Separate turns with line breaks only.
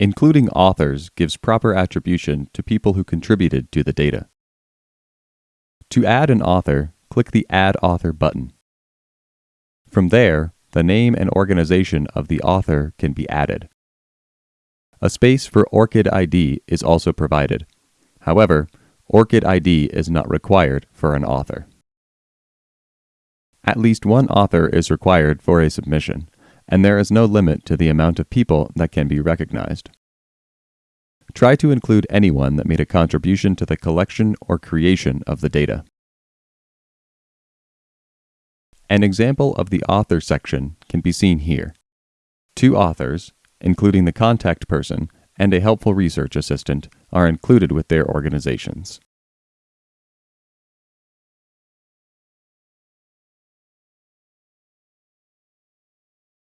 Including authors gives proper attribution to people who contributed to the data. To add an author, click the Add Author button. From there, the name and organization of the author can be added. A space for ORCID ID is also provided. However, ORCID ID is not required for an author. At least one author is required for a submission, and there is no limit to the amount of people that can be recognized. Try to include anyone that made a contribution to the collection or creation of the data. An example of the author section can be seen here. Two authors, including the contact person and a helpful research assistant, are included with their organizations.